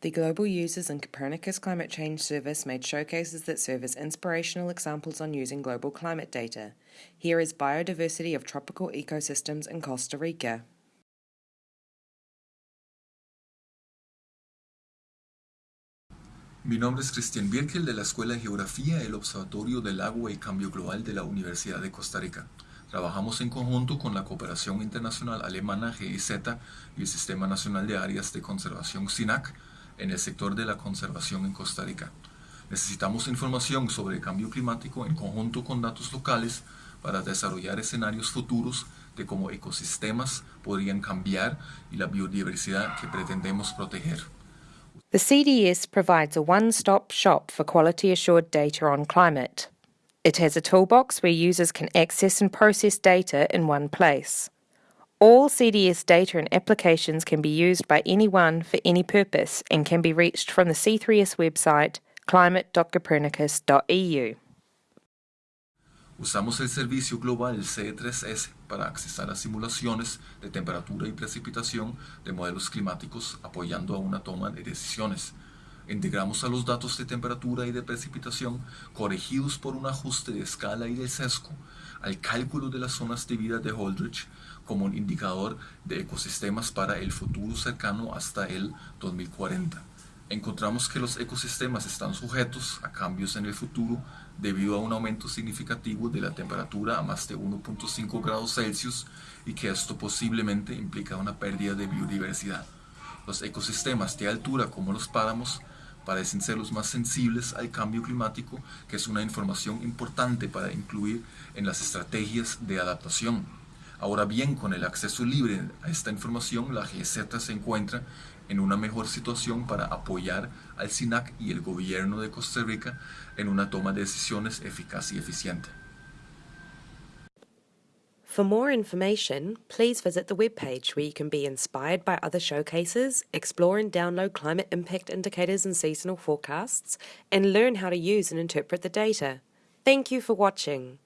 The Global Users and Copernicus Climate Change Service made showcases that serve as inspirational examples on using global climate data. Here is biodiversity of tropical ecosystems in Costa Rica. Mi nombre es Cristian Birkel de la Escuela de Geografía del Observatorio del Agua y Cambio Global de la Universidad de Costa Rica. Trabajamos en conjunto con la Cooperación Internacional Alemana GIZ y el Sistema Nacional de Áreas de Conservación SINAC en el sector de la conservación en Costa Rica. Necesitamos información sobre el cambio climático en conjunto con datos locales para desarrollar escenarios futuros de cómo ecosistemas podrían cambiar y la biodiversidad que pretendemos proteger. The CDS provides a one-stop shop for quality assured data on climate. It has a toolbox where users can access and process data in one place. All CDS data and applications can be used by anyone for any purpose and can be reached from the C3S website climate.copernicus.eu. Usamos el servicio global C3S para accesar a simulaciones de temperatura y precipitación de modelos climáticos apoyando a una toma de decisiones. Integramos a los datos de temperatura y de precipitación corregidos por un ajuste de escala y de sesgo al cálculo de las zonas de vida de Holdridge como un indicador de ecosistemas para el futuro cercano hasta el 2040. Encontramos que los ecosistemas están sujetos a cambios en el futuro debido a un aumento significativo de la temperatura a más de 1.5 grados Celsius y que esto posiblemente implica una pérdida de biodiversidad. Los ecosistemas de altura como los páramos parecen ser los más sensibles al cambio climático, que es una información importante para incluir en las estrategias de adaptación. Ahora bien, con el acceso libre a esta información, la GZ se encuentra en una mejor situación para apoyar al SINAC y el gobierno de Costa Rica en una toma de decisiones eficaz y eficiente. For more information, please visit the webpage where you can be inspired by other showcases, explore and download climate impact indicators and seasonal forecasts, and learn how to use and interpret the data. Thank you for watching.